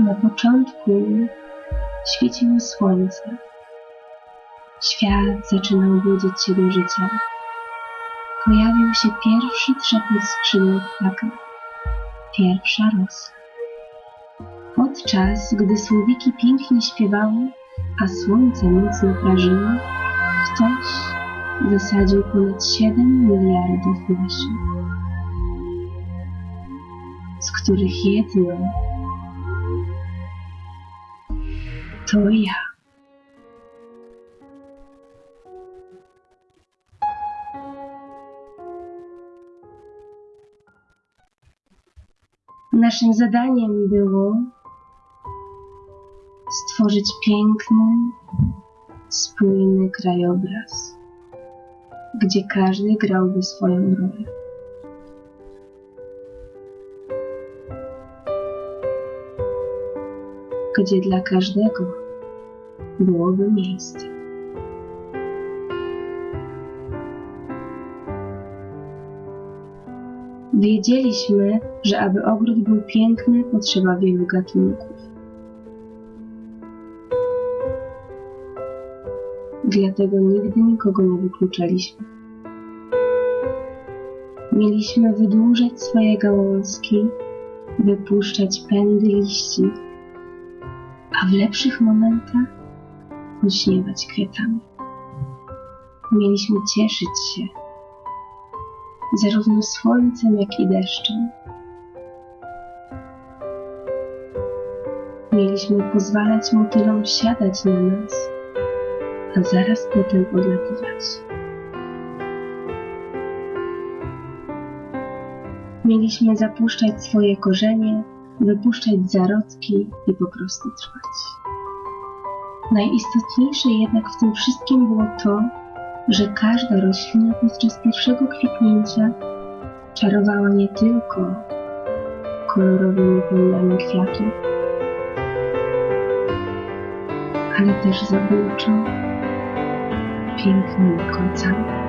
Na początku świeciło słońce. Świat zaczynał budzić się do życia. Pojawił się pierwszy trzepot skrzydeł ptaka, pierwsza rosa. Podczas gdy słowiki pięknie śpiewały, a słońce mocno prażyło, ktoś zasadził ponad 7 miliardów nasion, z których jedno to ja. Naszym zadaniem było stworzyć piękny, spójny krajobraz, gdzie każdy grałby swoją rolę. Gdzie dla każdego byłoby miejsce. Wiedzieliśmy, że aby ogród był piękny, potrzeba wielu gatunków. Dlatego nigdy nikogo nie wykluczaliśmy. Mieliśmy wydłużać swoje gałązki, wypuszczać pędy liści, a w lepszych momentach pośniewać kwiatami. Mieliśmy cieszyć się zarówno słońcem, jak i deszczem. Mieliśmy pozwalać motylom siadać na nas, a zaraz potem odlatywać. Mieliśmy zapuszczać swoje korzenie, wypuszczać zarodki i po prostu trwać. Najistotniejsze jednak w tym wszystkim było to, że każda roślina podczas pierwszego kwitnięcia czarowała nie tylko kolorowymi pełniami kwiatów, ale też zabójczo pięknymi końcami.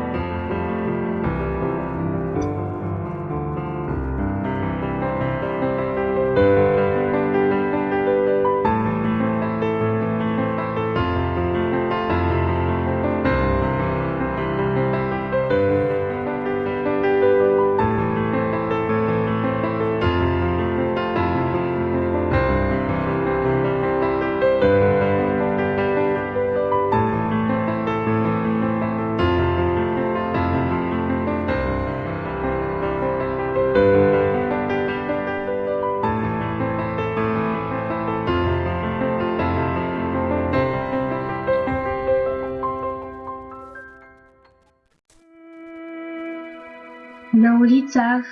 Na ulicach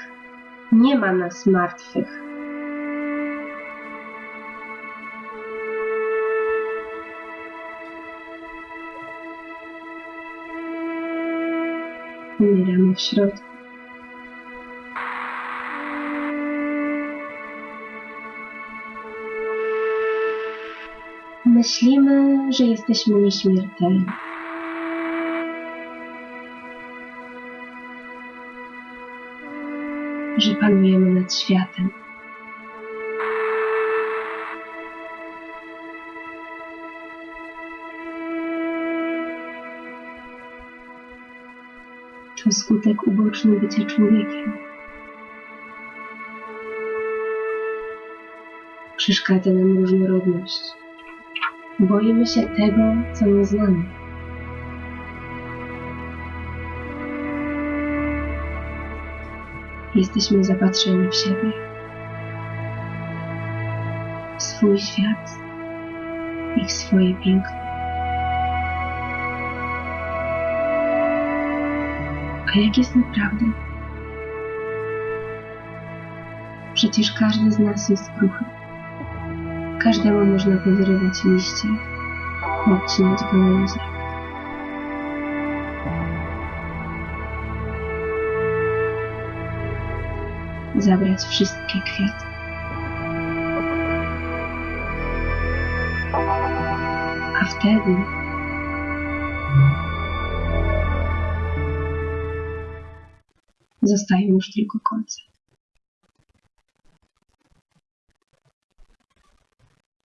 nie ma nas martwych. Umieramy w środku. Myślimy, że jesteśmy nieśmiertelni. Że panujemy nad światem. To skutek uboczny bycia człowiekiem. Przeszkadza nam różnorodność. Boimy się tego, co nie znamy. Jesteśmy zapatrzeni w siebie, w swój świat i w swoje piękno. A jak jest naprawdę? Przecież każdy z nas jest kruchy. Każdemu można powyrywać liście, odcinać gałęzie. Zabrać wszystkie kwiaty. A wtedy zostają już tylko kolce.